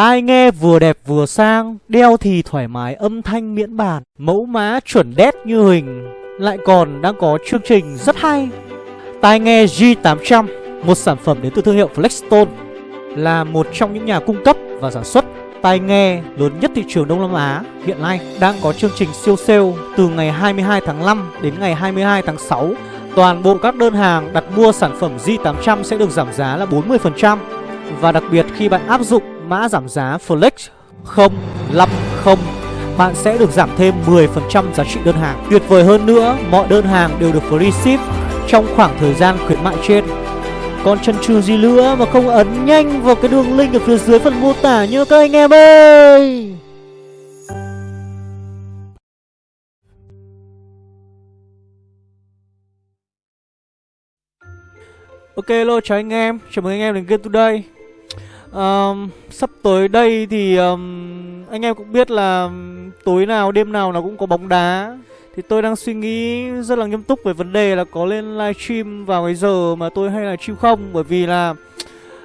Tai nghe vừa đẹp vừa sang, Đeo thì thoải mái âm thanh miễn bàn, Mẫu mã chuẩn đét như hình. Lại còn đang có chương trình rất hay, Tai nghe G800 Một sản phẩm đến từ thương hiệu Flexstone, Là một trong những nhà cung cấp và sản xuất tai nghe lớn nhất thị trường Đông Nam Á. Hiện nay đang có chương trình siêu sale từ ngày 22 tháng 5 đến ngày 22 tháng 6. Toàn bộ các đơn hàng đặt mua sản phẩm G800 sẽ được giảm giá là 40% và đặc biệt khi bạn áp dụng mã giảm giá Flex 050 bạn sẽ được giảm thêm 10% giá trị đơn hàng. Tuyệt vời hơn nữa, mọi đơn hàng đều được free ship trong khoảng thời gian khuyến mại trên. Còn chân trừ gì nữa mà không ấn nhanh vào cái đường link ở phía dưới phần mô tả nhớ các anh em ơi Ok hello chào anh em, chào mừng anh em đến Game Today um, Sắp tới đây thì um, anh em cũng biết là tối nào đêm nào nó cũng có bóng đá. Thì tôi đang suy nghĩ rất là nghiêm túc về vấn đề là có lên livestream vào cái giờ mà tôi hay là stream không? Bởi vì là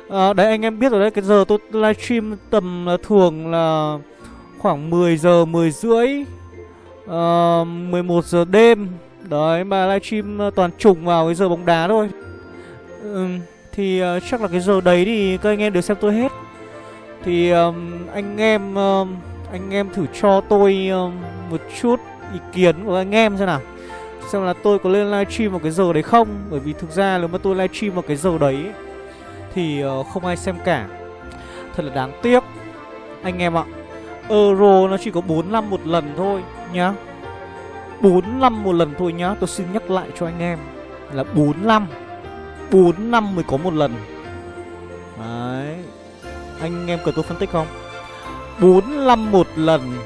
à, Đấy anh em biết rồi đấy Cái giờ tôi livestream tầm là thường là khoảng 10 giờ 10 rưỡi ờ, à, 11 giờ đêm. Đấy mà livestream toàn trùng vào cái giờ bóng đá thôi. Ừ, thì uh, chắc là cái giờ đấy thì các anh em đều xem tôi hết. Thì um, anh em um, anh em thử cho tôi um, một chút ý kiến của anh em xem nào. Xem là tôi có lên livestream vào cái giờ đấy không? Bởi vì thực ra nếu mà tôi livestream vào cái giờ đấy Thì uh, không ai xem cả. Thật là đáng tiếc Anh em ạ. Euro nó chỉ có 4 năm một lần thôi nhá. 4 năm một lần thôi nhá. Tôi xin nhắc lại cho anh em Là 4 năm. 4 năm mới có một lần. Đấy. Anh em cần tôi phân tích không? 4 năm một lần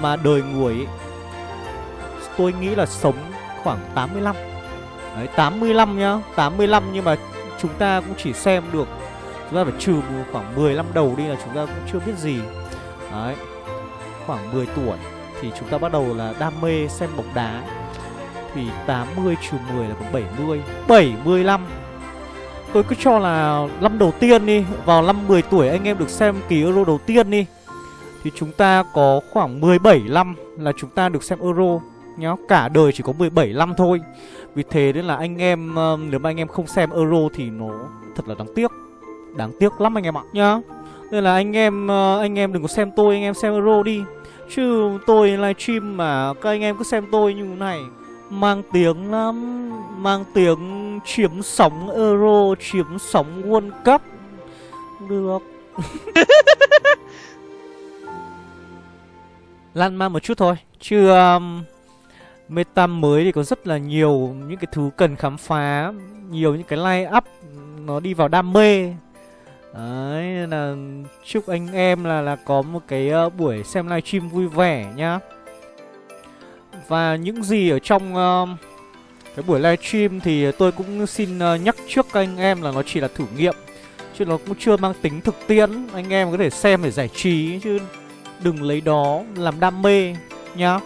Mà đời người ấy, tôi nghĩ là sống khoảng 85 Đấy 85 nhá. 85 nhưng mà chúng ta cũng chỉ xem được, Chúng ta phải trừ khoảng 10 năm đầu đi là chúng ta cũng chưa biết gì. Đấy. Khoảng 10 tuổi Thì chúng ta bắt đầu là đam mê xem bóng đá. Thì 80 trừ 10 là còn 70 75 Tôi cứ cho là năm đầu tiên đi, Vào năm 10 tuổi anh em được xem kỳ Euro đầu tiên đi. Thì chúng ta có khoảng 17 năm là chúng ta được xem Euro nhá. Cả đời chỉ có 17 năm thôi. Vì thế nên là anh em ờ, Nếu mà anh em không xem Euro thì nó thật là đáng tiếc. Đáng tiếc lắm anh em ạ nhá. Nên là anh em ờ, Anh em đừng có xem tôi, Anh em xem Euro đi. Chứ tôi livestream mà các anh em cứ xem tôi như thế này. Mang tiếng lắm Mang tiếng chiếm sóng Euro Chiếm sóng World Cup. Được. Lan man một chút thôi Chứ um, Meta mới thì có rất là nhiều những cái thứ cần khám phá Nhiều những cái line up nó đi vào đam mê. Đấy nên là chúc anh em là là có một cái uh, buổi xem livestream vui vẻ nhá. Và những gì ở trong uh, cái buổi livestream thì tôi cũng xin uh, nhắc trước các anh em là nó chỉ là thử nghiệm Chứ nó cũng chưa mang tính thực tiễn. Anh em có thể xem để giải trí chứ đừng lấy đó làm đam mê nhá.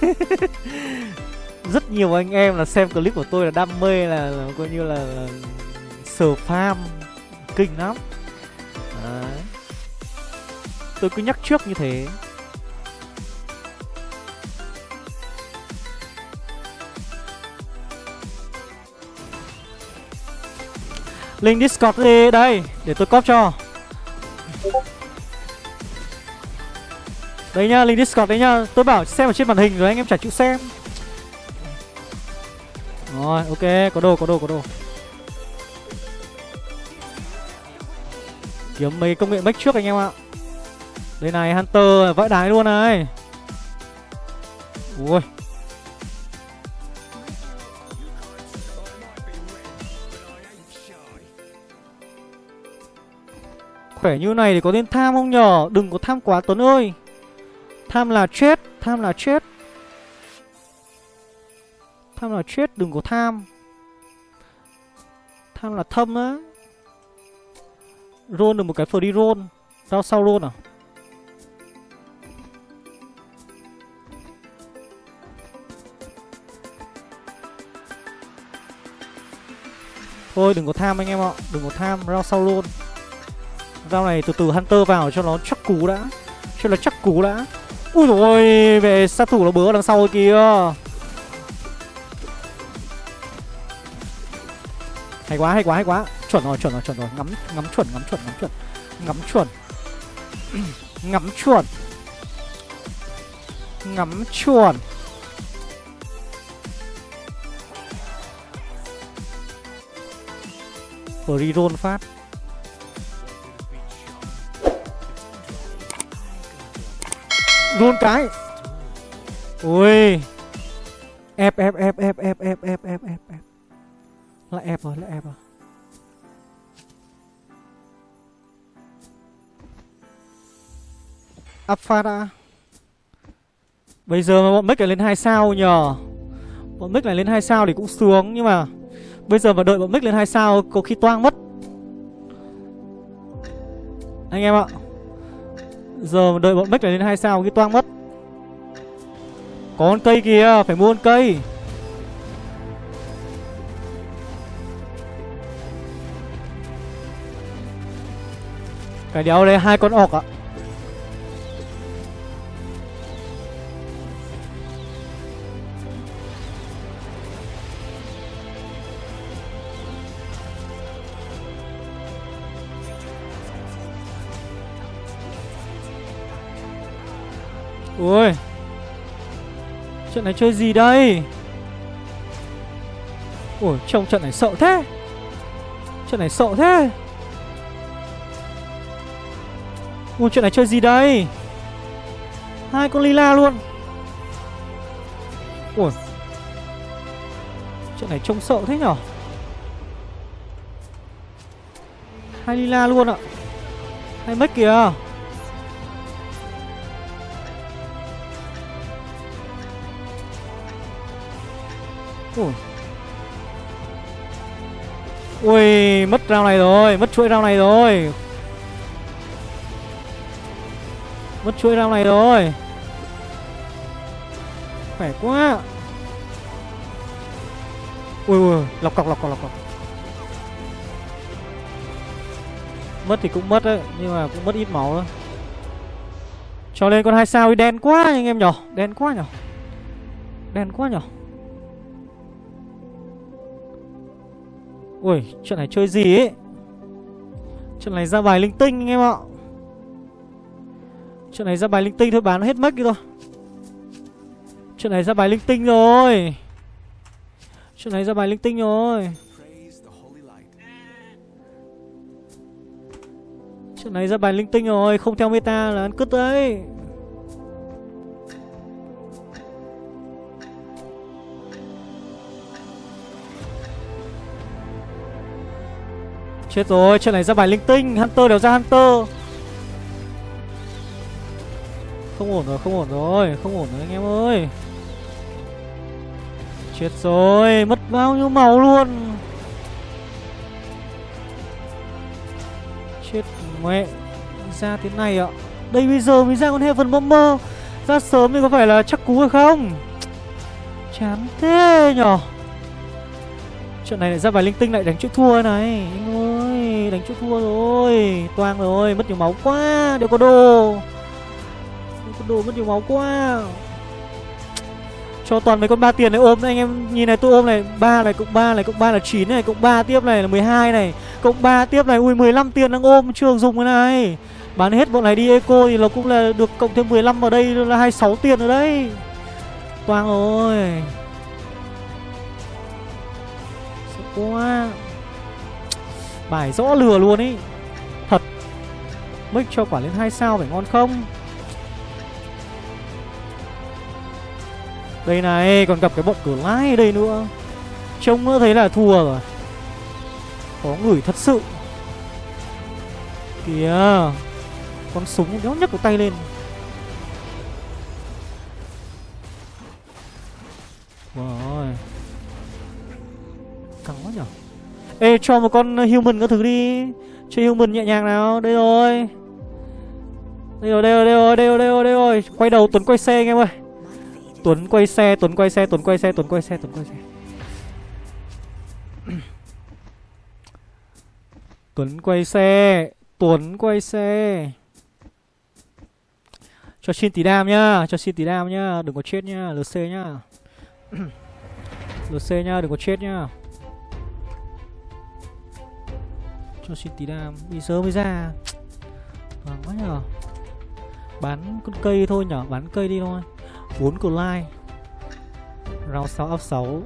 Rất nhiều anh em là xem clip của tôi là đam mê là, là coi như là, là sờ farm kinh lắm. Đấy. tôi cứ nhắc trước như thế. Link discord đi đây để tôi copy cho. Đấy nhá, link Discord đấy nhá. Tôi bảo xem ở trên màn hình rồi anh em chả chịu xem. Rồi, ok, có đồ, có đồ, có đồ. Kiếm mấy công nghệ make trước anh em ạ. Đây này, Hunter vãi đái luôn này. Ui. Khỏe như này thì có nên tham không nhở? Đừng có tham quá, Tuấn ơi. Tham là chết, Tham là chết. Tham là chết, Đừng có tham. Tham là thâm á. Roll được một cái free roll. Sao sau roll à? Thôi, đừng có tham anh em ạ. Đừng có tham rao sau luôn Rau này từ từ Hunter vào cho nó chắc cú đã. Cho nó chắc cú đã. Ui dồi ôi Về sát thủ nó bớ đằng sau kìa Hay quá hay quá hay quá. Chuẩn rồi chuẩn rồi chuẩn rồi. Ngắm ngắm chuẩn ngắm chuẩn ngắm chuẩn. Ngắm chuẩn. Ngắm chuẩn. Ngắm chuẩn. Reroll phát. Roll cái. Ui. Ép ép ép ép ép ép ép ép ép ép. Lại ép rồi, lại ép rồi. Afara Bây giờ mà bọn mic lại lên 2 sao nhờ. Bọn mic lại lên 2 sao thì cũng sướng, Nhưng mà Bây giờ mà đợi bọn mic lên 2 sao, Có khi toang mất. Anh em ạ. Giờ đợi bọn mic này lên hai sao cái toang mất. Có con cây kìa, Phải mua con cây. Cái đéo đây hai con ọc ạ. Ui Trận này chơi gì đây? Ủa, trông trận này sợ thế. Trận này sợ thế. Ui chuyện này chơi gì đây? Hai con lila luôn. Ui Chuyện này trông sợ thế nhở? Hai lila luôn ạ. Hai mất kìa. Ui, mất rau này rồi, mất chuỗi rau này rồi. Mất chuỗi rau này rồi. Khỏe quá. Ui ui, lọc cọc lọc cọc lọc cọc. Mất thì cũng mất đấy, nhưng mà cũng mất ít máu thôi. Cho lên con hai sao đi đen quá anh em nhỏ, đen quá nhỏ Đen quá nhỏ Ui, chuyện này chơi gì ấy? Chuyện này ra bài linh tinh anh em ạ. Chuyện này ra bài linh tinh thôi bán hết mất đi thôi. Chuyện này ra bài linh tinh rồi. Chuyện này ra bài linh tinh rồi. Chuyện này ra bài linh tinh rồi Không theo meta là ăn cứt đấy. Chết rồi, chuyện này ra bài linh tinh Hunter đều ra Hunter. Không ổn rồi, không ổn rồi Không ổn rồi anh em ơi. Chết rồi, mất bao nhiêu máu luôn. Chết mẹ Ra thế này ạ. Đây bây giờ mới ra con Heaven Bomber. Ra sớm thì có phải là chắc cú hay không? Chán thế nhở. Chuyện này lại ra bài linh tinh lại đánh chữ thua này Anh Đánh chút thua rồi. Toang rồi, Mất nhiều máu quá. Đều có đồ. Đều có đồ, mất nhiều máu quá. Cho toàn mấy con ba tiền này ôm Anh em. Nhìn này, tôi ôm này, ba này cộng ba này cộng ba là 9 này, Cộng ba tiếp này là 12 này, Cộng ba tiếp này, Ui 15 tiền đang ôm, Chưa dùng cái này. Bán hết bọn này đi, eco thì nó cũng là được cộng thêm 15 vào đây, là 26 tiền rồi đấy. Toang rồi quá. Bài rõ lừa luôn ý. Thật. Mic cho quả lên 2 sao phải ngon không? Đây này, còn gặp cái bọn cửa lái đây nữa. Trông nữa thấy là thua rồi. Có người thật sự. Kìa. Con súng đéo nhấc cái tay lên. Ê cho một con human các thứ đi. Cho human nhẹ nhàng nào. Đây rồi. Đây rồi đây rồi đây rồi đây rồi đây rồi, đây rồi. Quay đầu Tuấn quay xe anh em ơi. Tuấn quay xe Tuấn quay xe Tuấn quay xe Tuấn quay xe Tuấn quay xe. Tuấn quay xe Tuấn quay xe. Cho xin tí đam nhá Cho xin tí đam nhá. Đừng có chết nhá LC nhá. LC nhá đừng có chết nhá. Cho xin tí đam Đi sớm mới ra. Vâng quá nhờ. Bán con cây thôi nhở, Bán cây đi thôi. 4 cờ lai. Round 6 up 6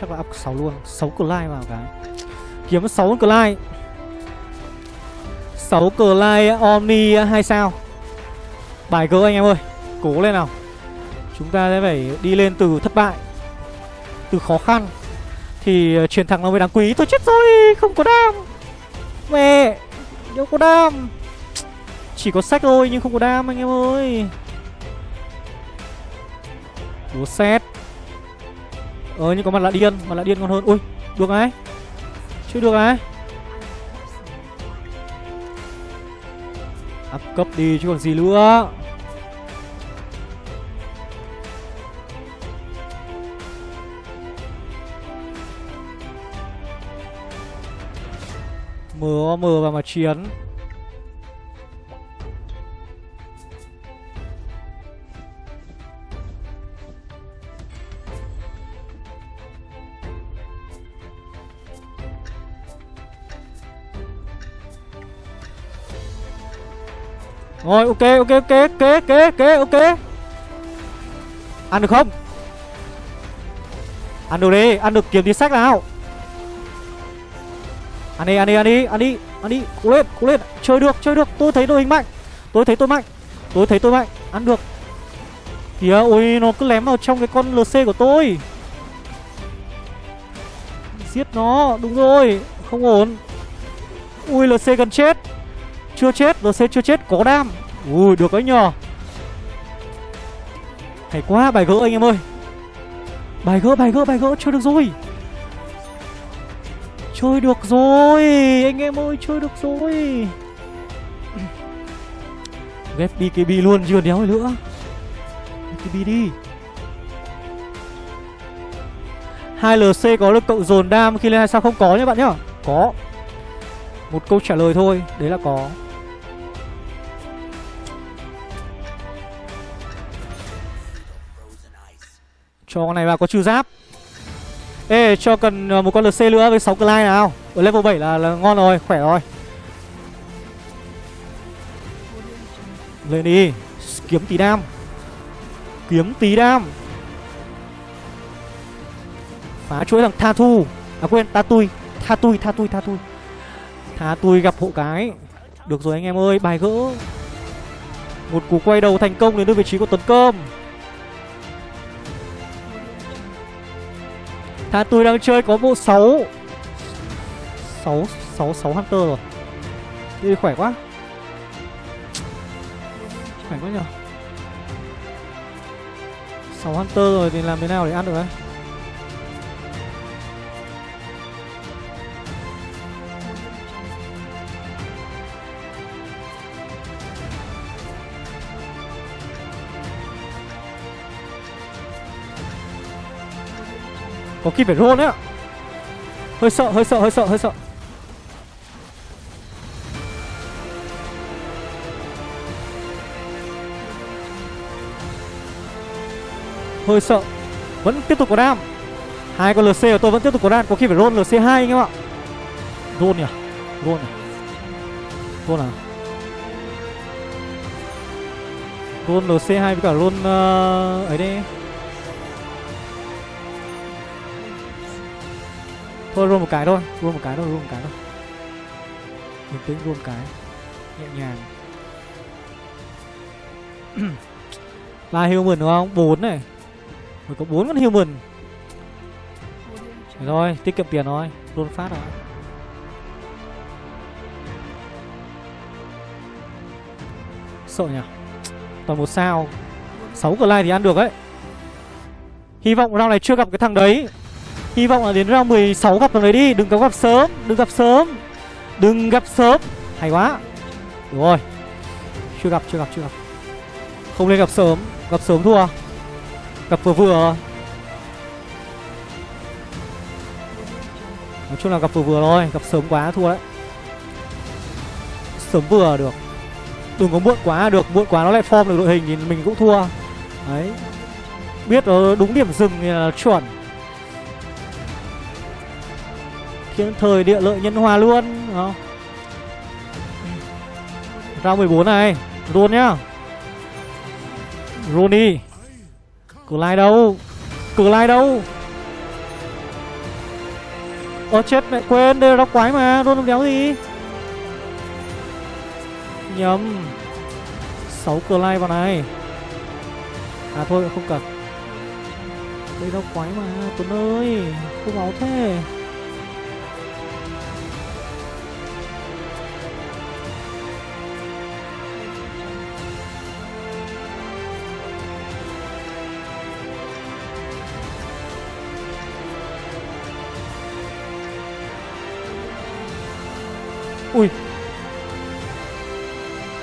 Chắc là up 6 luôn. 6 cờ lai vào cái Kiếm 6 cờ lai. 6 cờ lai Omni 2 sao. Bài cơ anh em ơi, Cố lên nào. Chúng ta sẽ phải đi lên từ thất bại, Từ khó khăn. Thì ờ, chuyển thẳng nó mới đáng quý. Tôi chết rồi, Không có đam. Mẹ, Đâu có đam. Chỉ có sách thôi, nhưng không có đam, anh em ơi. Búa xét. Ờ nhưng có mặt lạ điên, Mặt lạ điên còn hơn. Ui, được ấy Chưa được ấy Up cấp đi, chứ còn gì nữa. Mờ mờ vào mà chiến. Rồi, ok ok ok ok ok ok ok. Ăn được không? Ăn được đi, Ăn được kiếm tí sách nào. Ăn đi ăn đi ăn đi ăn đi Ăn đi cố lên cố lên. Chơi được chơi được. Tôi thấy đội hình mạnh. Tôi thấy tôi mạnh. Tôi thấy tôi mạnh. Ăn được. Kìa ôi nó cứ lém vào trong cái con LC của tôi. Giết nó. Đúng rồi. Không ổn. Ui LC gần chết. Chưa chết, LC chưa chết, có đam. Ui, được đấy nhờ. Hay quá, bài gỡ anh em ơi. Bài gỡ, bài gỡ, bài gỡ, chơi được rồi. Chơi được rồi. Anh em ơi, chơi được rồi. Ghép BKB luôn, chưa đéo nữa. BKB đi. Hai LC có được cộng dồn đam khi lên hai sao không có nhá bạn nhá. Có. Một câu trả lời thôi Đấy là có. Cho con này vào có trừ giáp. Ê cho cần ờ, một con LC nữa với 6 Clyde nào. Ở level 7 là, là ngon rồi, khỏe rồi. Lên đi. Kiếm tí đam. Kiếm tí đam. Phá chuỗi thằng Tha Thu. À quên, Ta Tui. Tha Tui, Tha Tui, Tha Tui. Tha Tui gặp hộ cái. Được rồi anh em ơi, bài gỡ. Một cú quay đầu thành công đến được vị trí của Tuấn Cơm Thà tôi đang chơi có bộ 6 6 6 6 Hunter rồi. Đi khỏe quá. Khỏe quá nhờ. 6 Hunter rồi thì làm thế nào để ăn được đấy? Có khi phải roll đấy ạ. Hơi sợ, hơi sợ, hơi sợ, hơi sợ. Hơi sợ. Vẫn tiếp tục có đam. Hai con LC của tôi vẫn tiếp tục có đam. Có khi phải roll LC2 anh em ạ. Roll nhỉ? Roll nhỉ? Roll à Roll LC2 với cả roll uh, ấy đi Thôi roll một cái thôi Roll một cái thôi, roll một cái thôi. Bình tĩnh roll một cái. Nhẹ nhàng. Ba human đúng không? bốn này. Mới có bốn con human. Đấy rồi tiết kiệm tiền thôi. Roll phát rồi. Sợ nhỉ? Toàn một sao. 6 cờ thì ăn được đấy. Hy vọng round này chưa gặp cái thằng đấy. Hy vọng là đến round 16 gặp thằng đấy đi. Đừng có gặp sớm. Đừng gặp sớm. Đừng gặp sớm. Hay quá. Đúng rồi. Chưa gặp chưa gặp chưa gặp. Không nên gặp sớm. Gặp sớm thua. Gặp vừa vừa. Nói chung là gặp vừa vừa thôi. Gặp sớm quá thua đấy. Sớm vừa được. Đừng có muộn quá, được. Muộn quá nó lại form được đội hình thì mình cũng thua. Đấy. Biết nó đúng điểm dừng thì là chuẩn. Thời địa lợi nhân hòa luôn không? Round 14 này Luôn nhá. Rooney Clyde đâu? Clyde đâu? Ơ, chết mẹ, quên, Đây là đóc quái mà Luôn không đéo gì. Nhầm. 6 Clyde vào này. À thôi, không cần. Đây đóc quái mà, Tuấn ơi, Không máu thế.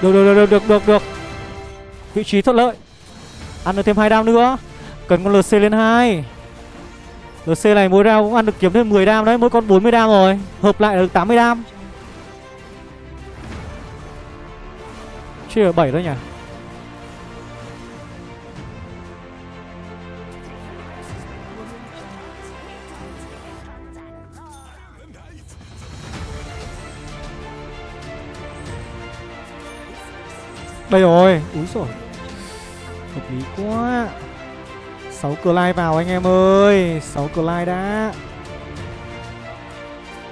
Được được được được được được Vị trí thuận lợi. Ăn được thêm hai đam nữa. Cần con LC lên hai. LC này mỗi round cũng ăn được kiếm thêm 10 đam đấy, Mỗi con 40 đam rồi. Hợp lại được 80 đam. Chia ở 7 thôi nhỉ? Đây rồi. Úi rồi Hợp lý quá. 6 lai vào anh em ơi. 6 lai đã.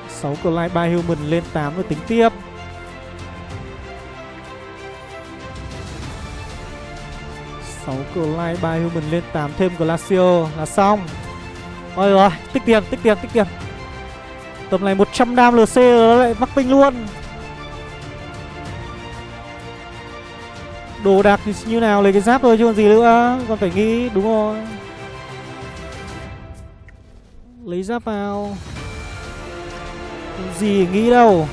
6 lai 3 Human lên 8 rồi tính tiếp. Sáu lai 3 Human lên 8 thêm Glacio là xong. Rồi rồi tích tiền tích tiền tích tiền. Tầm này 100 đam LC rồi, lại mắc binh luôn. Đồ đạc thì như nào, lấy cái giáp thôi chứ còn gì nữa Còn phải nghĩ, đúng rồi. Lấy giáp vào. Còn gì nghĩ đâu.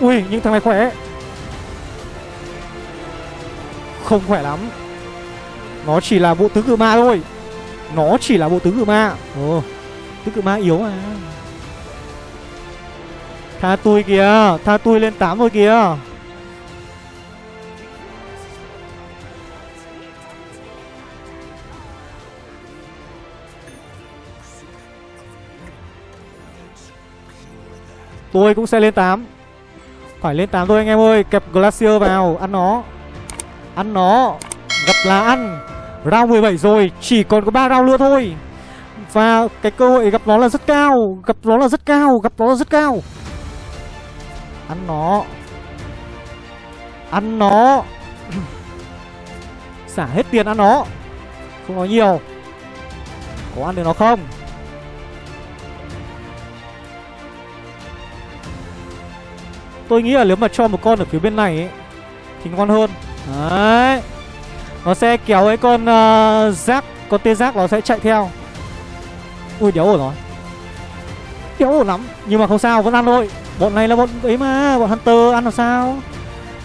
Ui, nhưng thằng này khỏe. Không khỏe lắm. Nó chỉ là bộ tứ cự ma thôi. Nó chỉ là bộ tứ cự ma. Ồ, Tứ cự ma yếu à Tha tôi kìa, Tha tôi lên 8 rồi kìa. Tôi cũng sẽ lên 8 Phải lên 8 thôi anh em ơi, Kẹp Glacier vào, Ăn nó. Ăn nó. Gặp là ăn. Round 17 rồi, Chỉ còn có 3 round nữa thôi. Và cái cơ hội gặp nó là rất cao, Gặp nó là rất cao, Gặp nó là rất cao. Ăn nó. Ăn nó. Xả hết tiền ăn nó. Không nói nhiều. Có ăn được nó không? Tôi nghĩ là nếu mà cho một con ở phía bên này ấy, Thì ngon hơn. Đấy. Nó sẽ kéo cái con ờ, uh, rác Con tê rác nó sẽ chạy theo. Ui đéo ổn rồi. Đéo ổn lắm. Nhưng mà không sao vẫn ăn thôi. Bọn này là bọn ấy mà Bọn Hunter ăn làm sao?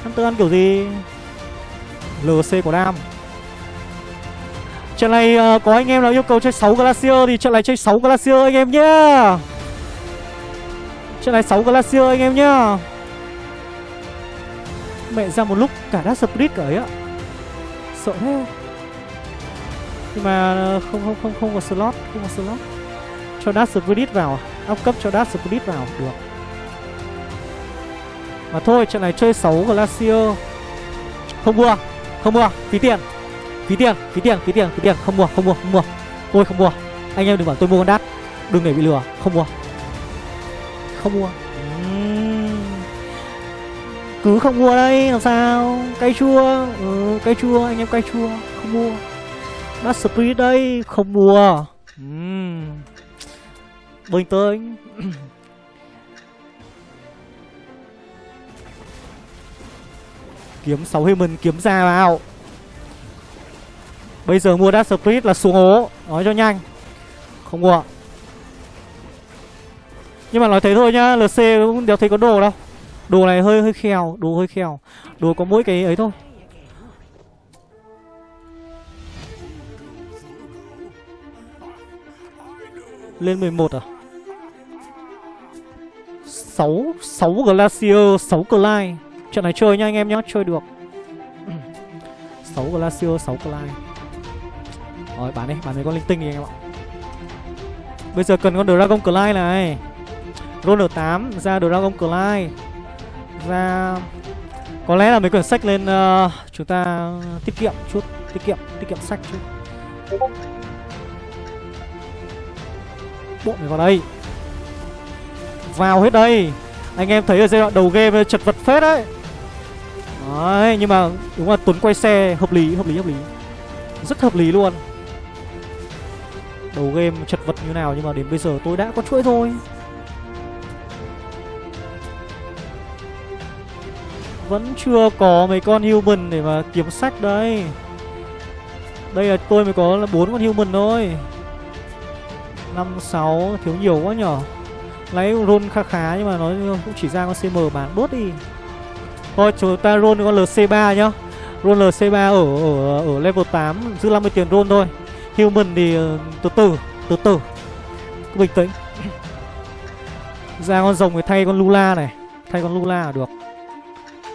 Hunter ăn kiểu gì? LC của Nam Trận này uh, có anh em nào yêu cầu chơi 6 Glacier Thì trận này chơi 6 Glacier anh em nhá. Trận này 6 Glacier anh em nhá. Mẹ ra một lúc cả đá split cả ấy ạ. Sợ thế. Nhưng mà ờ, không không không không có slot Không có slot. Cho đá split vào à? Up cấp cho đá split vào Được. Mà thôi trận này chơi 6 Glacier Không mua Không mua Phí tiền. Phí tiền Phí tiền Phí tiền Phí tiền. Không mua Không mua Không mua. Tôi không mua. Anh em đừng bảo tôi mua con đắt. Đừng để bị lừa. Không mua. Không mua. Cứ không mua đây làm sao? Cay chua. Ừ, cay chua anh em cay chua. Không mua. Bát Spirit đây không mua. Uhm. bình tĩnh. Kiếm 6 human kiếm ra vào. Bây giờ mua Dark Spirit là xuống hố. Nói cho nhanh. Không mua. Nhưng mà nói thế thôi nhá LC cũng đéo thấy có đồ đâu. Đồ này hơi hơi khèo, Đồ hơi khèo. Đồ có mỗi cái ấy thôi. Lên 11 à? 6 6 Glacier 6 Clyde. Trận này chơi nha anh em nhá Chơi được. 6 Glacier 6 Clyde Rồi bán đi Bán mấy con linh tinh đi anh em ạ. Bây giờ cần con Dragon Clyde này. Roller 8 ra Dragon Clyde Ra Có lẽ là mấy quyển sách lên uh, Chúng ta tiết kiệm chút Tiết kiệm tiết kiệm sách chút. Bộ này vào đây. Vào hết đây. Anh em thấy ở giai đoạn đầu game chật vật phết đấy. Đấy, nhưng mà đúng là Tuấn quay xe hợp lý hợp lý hợp lý. Rất hợp lý luôn. Đầu game chật vật như nào nhưng mà đến bây giờ tôi đã có chuỗi thôi Vẫn chưa có mấy con human để mà kiếm sách đây. Đây là tôi mới có là bốn con human thôi. Năm, sáu, thiếu nhiều quá nhở. Lấy roll khá khá nhưng mà nó cũng chỉ ra con CM bán bớt đi. Thôi chúng ta roll con LC3 nhá. Roll LC3 ở, ở ở level 8 Giữ 50 tiền roll thôi. Human thì ờ, từ từ Từ từ. Cứ bình tĩnh. Ra con rồng thì thay con Lula này Thay con Lula là được.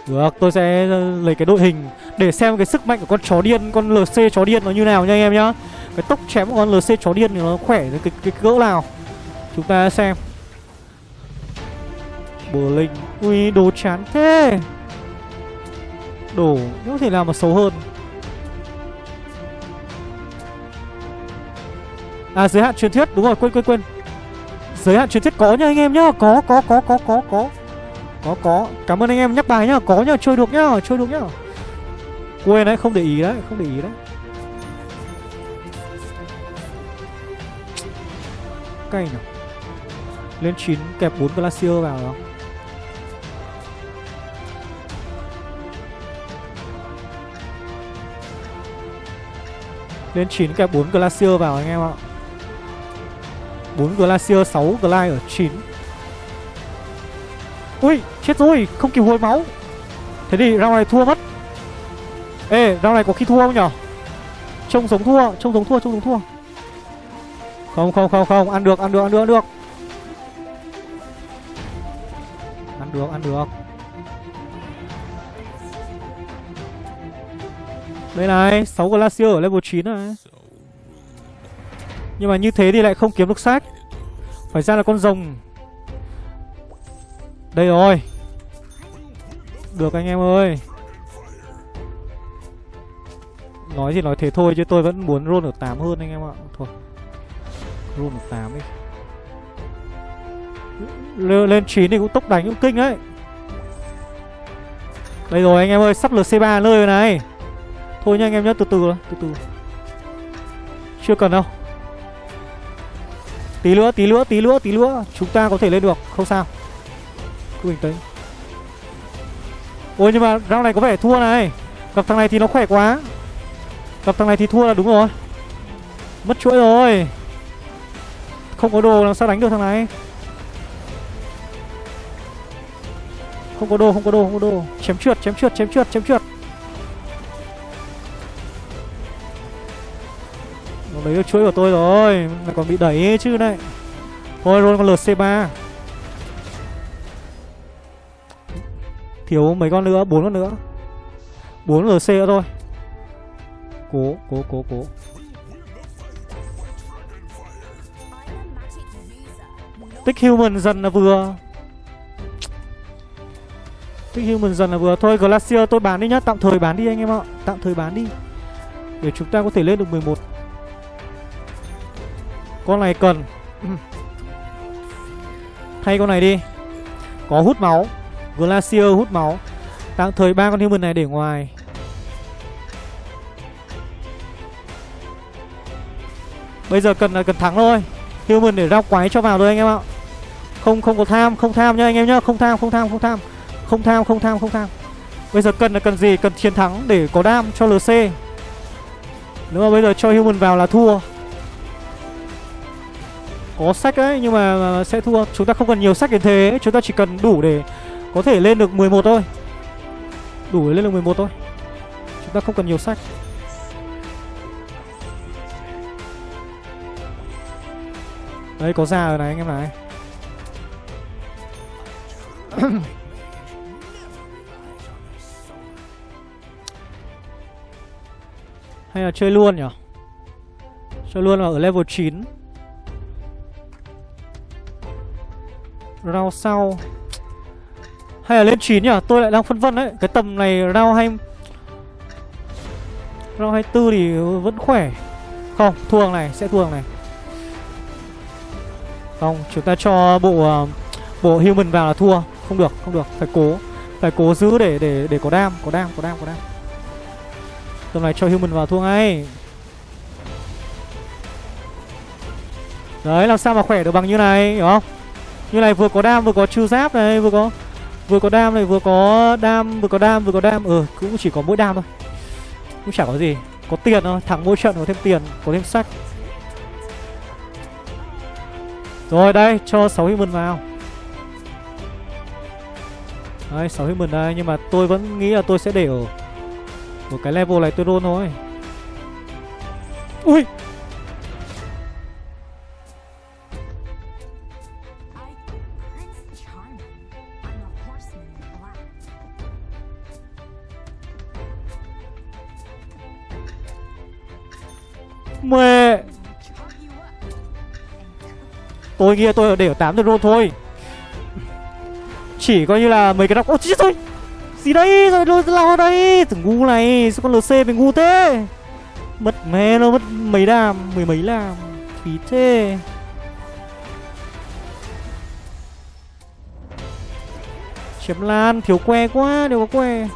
Được tôi sẽ ờ, lấy cái đội hình Để xem cái sức mạnh của con chó điên Con LC chó điên nó như nào nha anh em nhá. Cái tốc chém của con LC chó điên thì nó khỏe cái, cái, cái cỡ nào. Chúng ta xem. Bờ linh Ui đồ chán thế. Đồ Không thể nào mà xấu hơn. À giới hạn truyền thuyết, Đúng rồi, quên quên quên. Giới hạn truyền thuyết có nha anh em nhá, Có có có có có có. Có có. Cảm ơn anh em nhắc bài nhá, Có nhá, chơi được nhá, Chơi được nhá. Quên đấy, không để ý đấy, Không để ý đấy. Cay nào Lên 9 kẹp 4 Glacier vào đó. Lên 9 kẹp 4 Glacier vào anh em ạ. 4 Glacier 6 Glide ở 9 Ui, chết rồi, Không kịp hồi máu. Thế thì round này thua mất. Ê, round này có khi thua không nhở? Trông giống thua, Trông giống thua, Trông giống thua. Không không không không, Ăn được ăn được ăn được ăn được. Ăn được ăn được. Đây này 6 Glacier ở level 9 này. Nhưng mà như thế thì lại không kiếm được sách Phải ra là con rồng. Đây rồi. Được anh em ơi. Nói thì nói thế thôi chứ tôi vẫn muốn roll ở 8 hơn anh em ạ. Thôi. Roll ở 8 đi. L Lên 9 thì cũng tốc đánh cũng kinh đấy. Đây rồi anh em ơi, Sắp lượt C3 nơi rồi này. Thôi nha anh em nhé, từ từ từ từ. Chưa cần đâu. Tí nữa, tí nữa, tí nữa, tí nữa Chúng ta có thể lên được, không sao. Cứ bình tĩnh. Ôi nhưng mà round này có vẻ thua này. Gặp thằng này thì nó khỏe quá. Gặp thằng này thì thua là đúng rồi. Mất chuỗi rồi. Không có đồ làm sao đánh được thằng này. Không có đồ, không có đồ, không có đồ. Chém trượt, chém trượt, chém trượt, chém trượt. Nó lấy được chuỗi của tôi rồi Mà còn bị đẩy chứ này Thôi rồi con LC3 Thiếu mấy con nữa, bốn con nữa. Bốn LC nữa thôi. Cố, cố, cố, cố. Tích human dần là vừa. Tích human dần là vừa. Thôi Glacier tôi bán đi nhá. Tạm thời bán đi anh em ạ. Tạm thời bán đi. Để chúng ta có thể lên được 11 con này cần. Thay con này đi. Có hút máu. Glacier hút máu. Tạm thời ba con human này để ngoài. Bây giờ cần là cần thắng thôi. Human để rao quái cho vào thôi anh em ạ. Không không có tham, Không tham nhá anh em nhá. Không tham không tham không tham. Không tham không tham không tham. Bây giờ cần là cần gì? Cần chiến thắng để có đam cho LC Nếu mà bây giờ cho human vào là thua có sách đấy, nhưng mà sẽ thua. Chúng ta không cần nhiều sách đến thế, Chúng ta chỉ cần đủ để có thể lên được 11 thôi. Đủ để lên được 11 thôi. Chúng ta không cần nhiều sách. Đây, có già rồi này, anh em này. Hay là chơi luôn nhỉ? Chơi luôn ở level 9 Round sau. Hay là lên 9 nhỉ? Tôi lại đang phân vân đấy. Cái tầm này round hay Round 24 thì vẫn khỏe. Không, thua này, sẽ thua này. Không, chúng ta cho bộ à, Bộ human vào là thua. Không được không được. Phải cố Phải cố giữ để để để có đam Có đam có đam có đam. Tầm này cho human vào thua ngay. Đấy, làm sao mà khỏe được bằng như này, Hiểu không? Như này vừa có đam, vừa có trừ giáp này, Vừa có vừa có đam này, vừa có đam, Vừa có đam, vừa có đam. Ừ cũng chỉ có mỗi đam thôi. Cũng chả có gì. Có tiền thôi Thắng mỗi trận có thêm tiền, Có thêm sách. Rồi, đây, cho 6 human vào. Đấy 6 human đây, Nhưng mà tôi vẫn nghĩ là tôi sẽ để ở Một cái level này tôi roll thôi. Ui! Tôi kia tôi để ở 8 roll thôi. Chỉ coi như là mấy cái đọc Ôi chết rồi. Gì đấy? Rồi lôi lao đây? Thằng ngu này, Sao con LC mình ngu thế? Mất mẹ nó, mất mấy đàm Mười mấy làm Phí thế. Chém lan, Thiếu que quá, Đều có que.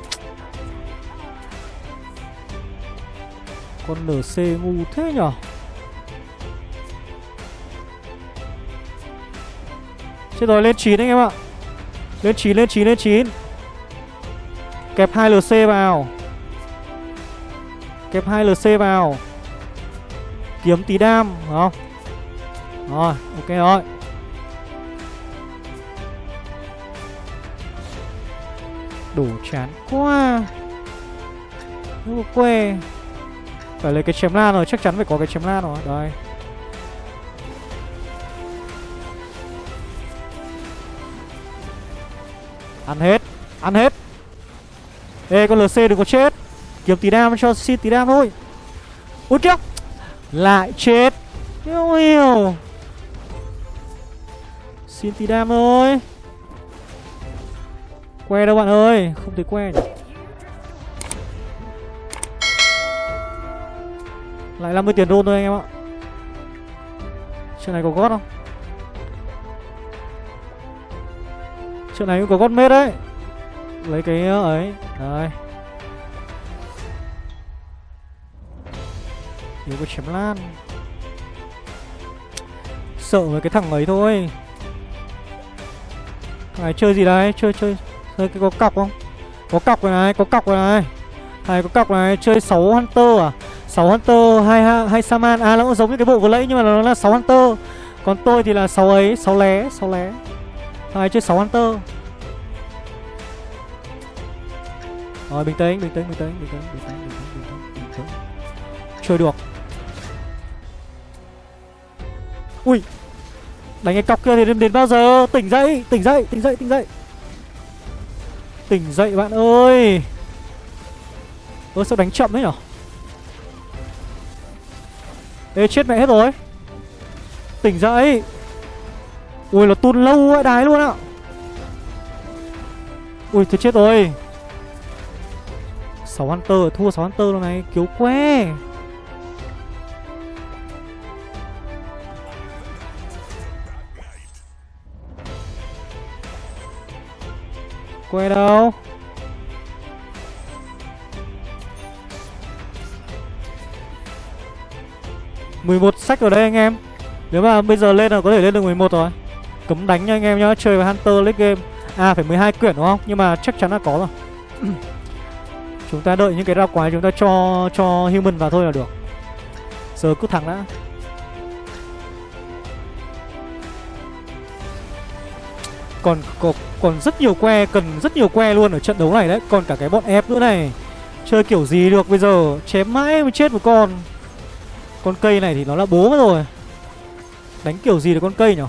Con LC ngu thế nhở? Chết rồi lên 9 anh em ạ. Lên 9 lên 9 lên 9 Kẹp 2 LC vào. Kẹp 2 LC vào. Kiếm tí đam không? Rồi ok rồi. Đủ chán quá. Nó quê phải lấy cái chém lan rồi, chắc chắn phải có cái chém lan rồi. Đây. Ăn hết. Ăn hết. Ê, con LC đừng có chết. Kiếm tí đam cho xin tí đam thôi. Ui kìa Lại chết. Yêu yêu Xin tí đam thôi Que đâu bạn ơi? Không thấy que nhỉ? Lại 50 tiền đôn thôi anh em ạ. Chuyện này có gót không? Chỗ này cũng có gót mết đấy. Lấy cái ờ, ấy. Đấy Yếu có chém lan. Sợ với cái thằng ấy thôi. Thằng này chơi gì đấy Chơi chơi Chơi cái có cọc không? Có cọc rồi này Có cọc rồi này. Này có cọc này Chơi 6 Hunter à? 6 Hunter, 2, 2 Saman. À nó cũng giống như cái bộ vừa nãy nhưng mà nó là 6 Hunter. Còn tôi thì là 6 ấy, 6 lé, 6 lé. Hai chơi 6 Hunter. Rồi bình tĩnh, bình tĩnh, bình tĩnh, bình tĩnh, bình tĩnh, bình tĩnh, bình tĩnh, bình tĩnh. Chơi được. Ui Đánh cái cọc kia thì đến, đến bao giờ? Tỉnh dậy, tỉnh dậy, tỉnh dậy, tỉnh dậy. Tỉnh dậy bạn ơi. Ơ sao đánh chậm đấy nhở? Ê chết mẹ hết rồi. Tỉnh dậy. Ui, nó tun lâu ấy đái luôn ạ Ui, thật chết rồi. 6 Hunter, thua 6 Hunter luôn này Kiếu que. Que đâu? 11 sách ở đây anh em. Nếu mà bây giờ lên là có thể lên được 11 rồi. Cấm đánh nha anh em nhá Chơi với Hunter League Game. À phải 12 quyển đúng không? Nhưng mà chắc chắn là có rồi. Chúng ta đợi những cái rau quái chúng ta cho cho human vào thôi là được. Giờ cứ thẳng đã. Còn, còn còn rất nhiều que cần rất nhiều que luôn ở trận đấu này đấy. Còn cả cái bọn ép nữa này. Chơi kiểu gì được bây giờ? Chém mãi mới chết một con. Con cây này thì nó là bố rồi. Đánh kiểu gì được con cây nhở?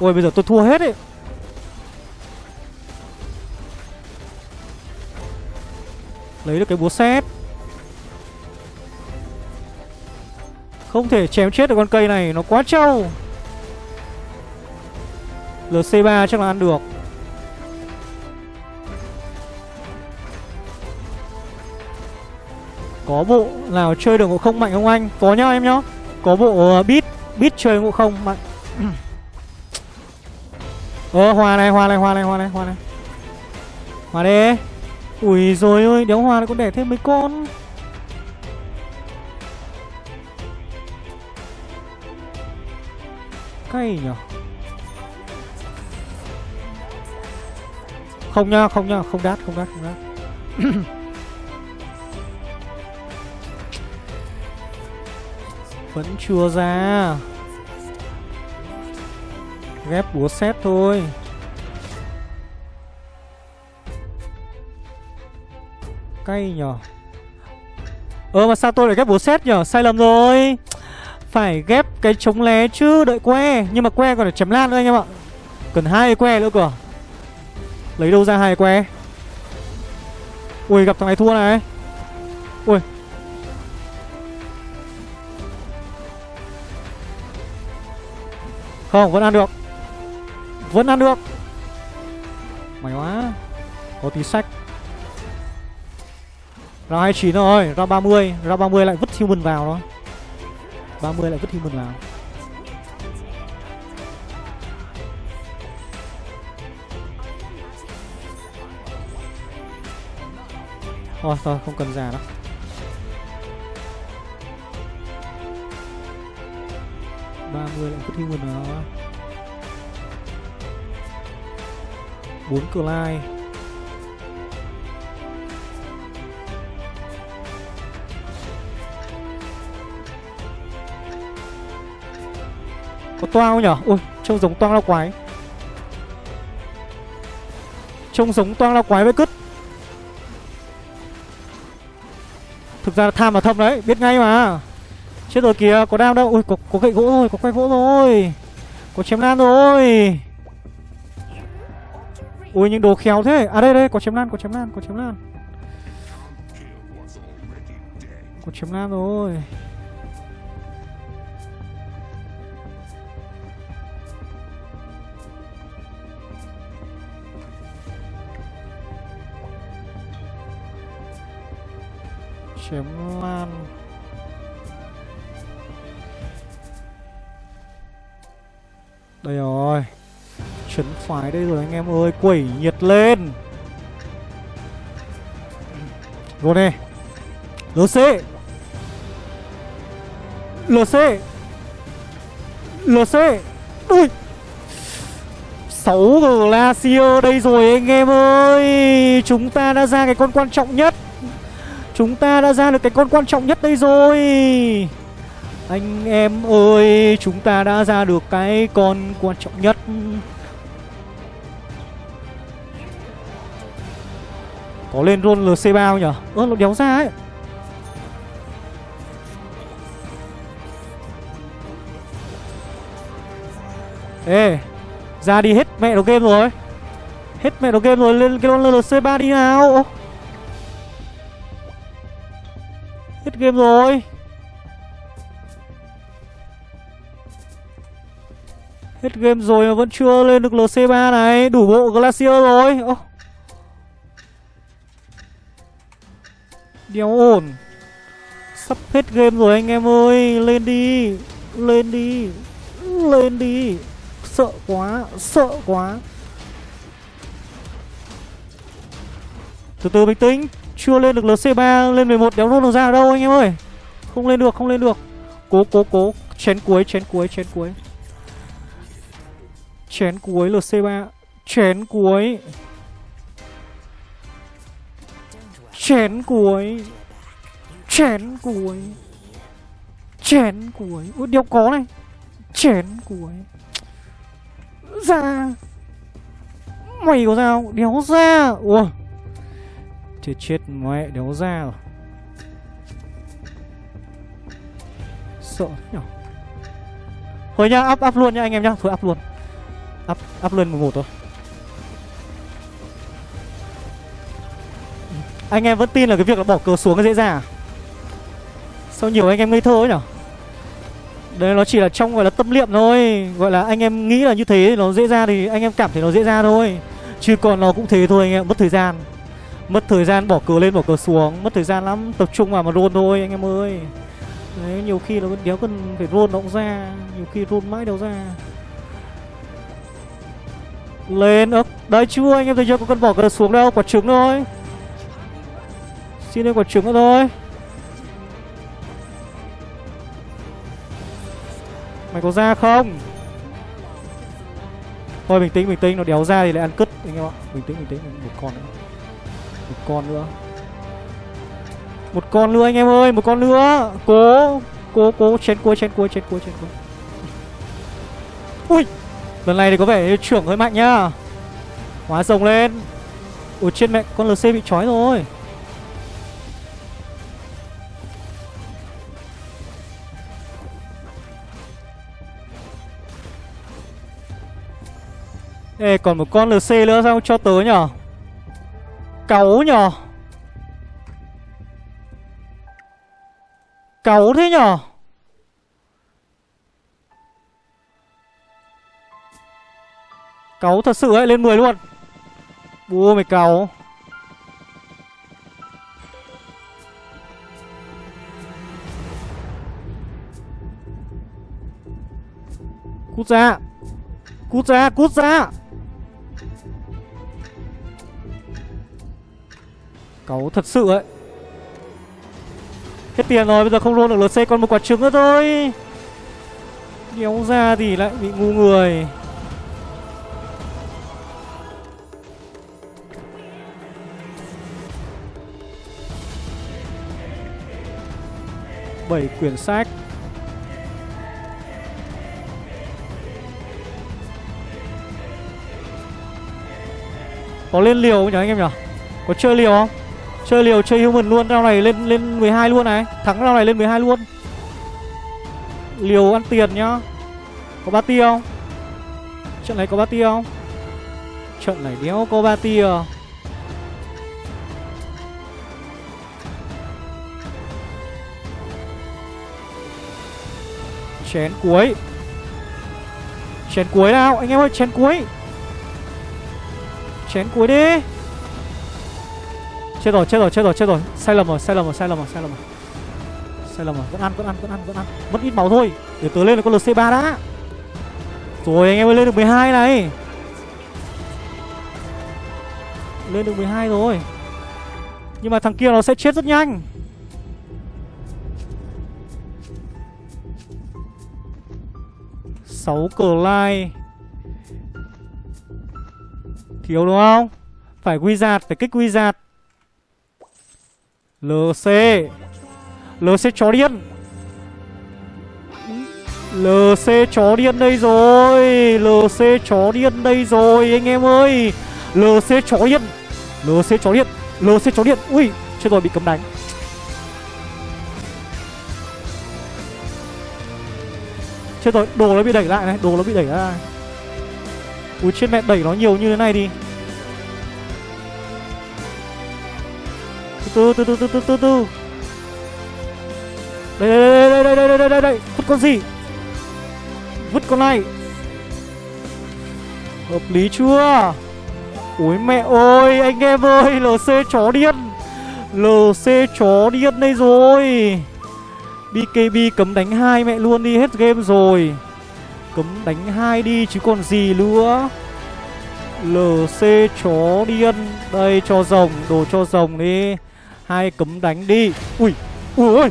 Ôi bây giờ tôi thua hết ấy. Lấy được cái búa xét Không thể chém chết được con cây này Nó quá trâu. LC3 chắc là ăn được. Có bộ nào chơi được ngộ không mạnh không anh? Có nhá em nhá. Có bộ uh, beat Beat chơi ngộ không mạnh. Ờ hoa này hoa này hoa này hoa này hoa này. Hoa đi Ui rồi ơi đéo hoa này còn đẻ thêm mấy con. Cay nhở? Không nha không nha, không đát không đát không đát. Vẫn chưa ra. Ghép búa xét thôi. Cay nhở? Ờ mà sao tôi lại ghép búa xét nhở? Sai lầm rồi. Phải ghép cái chống lé chứ, Đợi que. Nhưng mà que còn phải chém lan nữa anh em ạ. Cần hai que nữa cơ. Lấy đâu ra hai que? Ui, gặp thằng này thua này. Ui. Không, vẫn ăn được. Vẫn ăn được. Mày quá. Có tí sách. Round 29 rồi Round 30 Round 30 lại vứt human vào đó 30 lại vứt human vào. Thôi thôi, không cần già đâu. ba mươi lại vứt human vào 4 cửa lai. Có toang không nhở? Ui, trông giống toang lao quái. Trông giống toang lao quái với cứt. Thực ra là tham là thâm đấy, biết ngay mà. Chết rồi kìa, có đam đâu. Ui, có, có gậy gỗ rồi, có quay gỗ rồi. Có chém lan rồi. Ui, những đồ khéo thế. À đây, đây, có chém lan, có chém lan, có chém lan. Có chém lan rồi. Chém lan. Đây rồi chấn phái đây rồi anh em ơi, quẩy nhiệt lên. Vô đây lc lc lc ui. 6 Glacier đây rồi anh em ơi. Chúng ta đã ra cái con quan trọng nhất. Chúng ta đã ra được cái con quan trọng nhất đây rồi. Anh em ơi, Chúng ta đã ra được cái con quan trọng nhất. Có lên roll LC bao nhỉ? Ơ, nó đéo ra ấy. Ê, Ra đi hết mẹ đồ game rồi. Hết mẹ đồ game rồi, Lên cái roll LC3 đi nào. Hết game rồi. Hết game rồi mà vẫn chưa lên được LC3 này. Đủ bộ Glacier rồi. Oh. Đéo ổn. Sắp hết game rồi anh em ơi. Lên đi. Lên đi. Lên đi. Sợ quá. Sợ quá. Từ từ bình tĩnh. Chưa lên được LC3 Lên 11 đéo luôn được ra ở đâu anh em ơi? Không lên được, không lên được. Cố cố cố. Chén cuối chén cuối chén cuối. Chén cuối LC3 Chén cuối. Chén cuối. Chén cuối. Chén cuối. Ui đéo có này. Chén cuối. Ra. Mày có ra không? Đéo ra. Ủa. Chết chết mẹ đéo ra rồi. Sợ nhở? Thôi nhá up up luôn nha anh em nhá. Thôi up luôn. Up, up lên 11 thôi. Anh em vẫn tin là cái việc là bỏ cờ xuống nó dễ dàng à? Sao nhiều anh em ngây thơ ấy nhở? Đấy nó chỉ là trong, gọi là tâm niệm thôi. Gọi là anh em nghĩ là như thế nó dễ ra thì anh em cảm thấy nó dễ ra thôi. Chứ còn nó cũng thế thôi anh em, mất thời gian. Mất thời gian bỏ cờ lên, bỏ cờ xuống. Mất thời gian lắm, Tập trung vào mà roll thôi anh em ơi. Đấy, nhiều khi nó đéo cần phải roll nó cũng ra. Nhiều khi roll mãi đâu ra. Lên ơ Đấy chưa, anh em thấy chưa? Có cần bỏ cờ xuống đâu, Quả trứng thôi. Xin lên quả trứng nữa thôi. Mày có ra không? Thôi, bình tĩnh bình tĩnh. Nó đéo ra thì lại ăn cứt, anh em ạ. Bình tĩnh bình tĩnh. Một con nữa. Một con nữa. Một con nữa, anh em ơi. Một con nữa. Cố Cố cố. Chén cua chén cua chén cua chén cua. Ui! Lần này thì có vẻ trưởng hơi mạnh nhá. Hóa rồng lên. Ủa, trên mẹ con LC bị trói rồi. Ê, còn một con LC nữa sao cho tớ nhở? Cáu nhở? Cáu thế nhở? Cáu thật sự ấy, lên 10 luôn. Bua mày cáu. Cút ra. Cút ra cút ra. Cáu thật sự ấy. Hết tiền rồi, bây giờ không roll được LC còn một quả trứng nữa thôi. Đéo ra thì lại bị ngu người. Bảy quyển sách. Có lên liều không nhỉ anh em nhỉ? Có chơi liều không? Chơi liều, chơi human luôn Rao này lên lên 12 luôn này. Thắng rao này lên 12 luôn. Liều ăn tiền nhá. Có ba tia không? Trận này có ba tia không? Trận này đéo có ba tia. Chén cuối. Chén cuối nào, Anh em ơi, chén cuối. Chén cuối đi. Chết rồi chết rồi chết rồi chết rồi. Sai lầm rồi sai lầm rồi sai lầm rồi sai lầm rồi. Sai lầm rồi. Vẫn ăn vẫn ăn vẫn ăn vẫn ăn. Mất ít máu thôi. Để tớ lên là con LC3 đã. Rồi anh em ơi lên được 12 này. Lên được 12 rồi. Nhưng mà thằng kia nó sẽ chết rất nhanh. Sáu cờ lai Thiếu đúng không? Phải quy giạt, phải kích quy giạt. LC LC chó điên. LC chó điên đây rồi. LC chó điên đây rồi anh em ơi. LC chó điên. LC chó điên. LC chó điên. Ui chết rồi bị cấm đánh. Chết rồi đồ nó bị đẩy lại này Đồ nó bị đẩy lại, Ui trên mẹ đẩy nó nhiều như thế này đi. Từ từ từ từ từ từ từ. Đây đây đây đây đây đây đây đây vứt con gì? Vứt con này. Hợp lý chưa? Ui mẹ ơi, anh em ơi lc chó điên. Lc chó điên đây rồi. Bkb cấm đánh hai mẹ luôn đi, hết game rồi. Cấm đánh hai đi chứ còn gì nữa. Lc chó điên. Đây, cho rồng, đồ cho rồng đi hai cấm đánh đi ui ui ui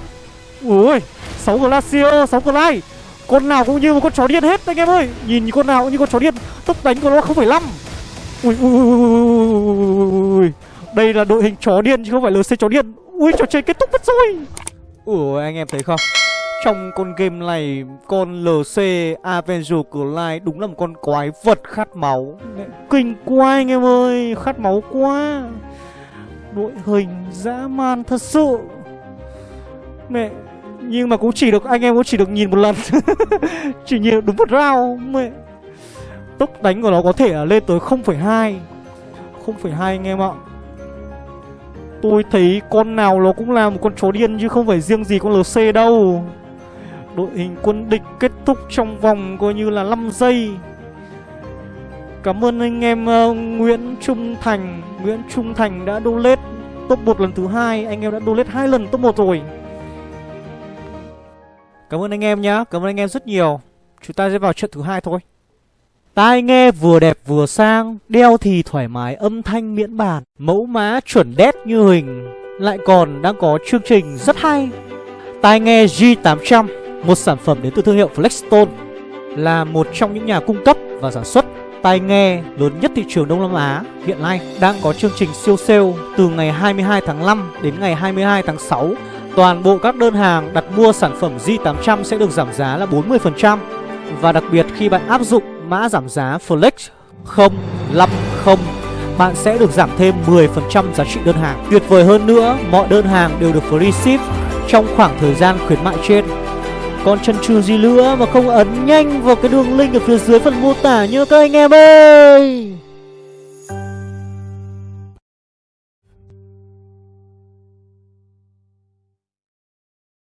ui sáu glacier sáu glide con nào cũng như một con chó điên hết anh em ơi nhìn con nào cũng như con chó điên tốc đánh của nó không phải năm ui ui ui đây là đội hình chó điên chứ không phải lc chó điên ui trò chơi kết thúc mất rồi ủa anh em thấy không trong con game này con LC Avenger Clyde đúng là một con quái vật khát máu Kinh quá anh em ơi Khát máu quá đội hình dã man thật sự. Mẹ nhưng mà cũng chỉ được anh em cũng chỉ được nhìn một lần. Chỉ nhìn đúng một round mẹ. Tốc đánh của nó có thể là lên tới 0,2 0,2 anh em ạ. Tôi thấy con nào nó cũng là một con chó điên chứ không phải riêng gì con LC đâu. Đội hình quân địch kết thúc trong vòng coi như là 5 giây. Cảm ơn anh em uh, Nguyễn Trung Thành. Nguyễn Trung Thành đã donate top 1 lần thứ hai. Anh em đã donate hai lần top 1 rồi. Cảm ơn anh em nhá. Cảm ơn anh em rất nhiều. Chúng ta sẽ vào trận thứ hai thôi. Tai nghe vừa đẹp vừa sang, Đeo thì thoải mái, âm thanh miễn bàn, Mẫu má chuẩn đét như hình. Lại còn đang có chương trình rất hay. Tai nghe G800 Một sản phẩm đến từ thương hiệu Flexstone, Là một trong những nhà cung cấp và sản xuất tai nghe lớn nhất thị trường Đông Nam Á hiện nay đang có chương trình siêu sale từ ngày 22 tháng 5 đến ngày 22 tháng 6. Toàn bộ các đơn hàng đặt mua sản phẩm J800 sẽ được giảm giá là 40% và đặc biệt khi bạn áp dụng mã giảm giá Flex 050 bạn sẽ được giảm thêm 10% giá trị đơn hàng. Tuyệt vời hơn nữa, mọi đơn hàng đều được free ship trong khoảng thời gian khuyến mại trên. Còn chân trừ gì nữa mà không ấn nhanh vào cái đường link ở phía dưới phần mô tả nhớ các anh em ơi.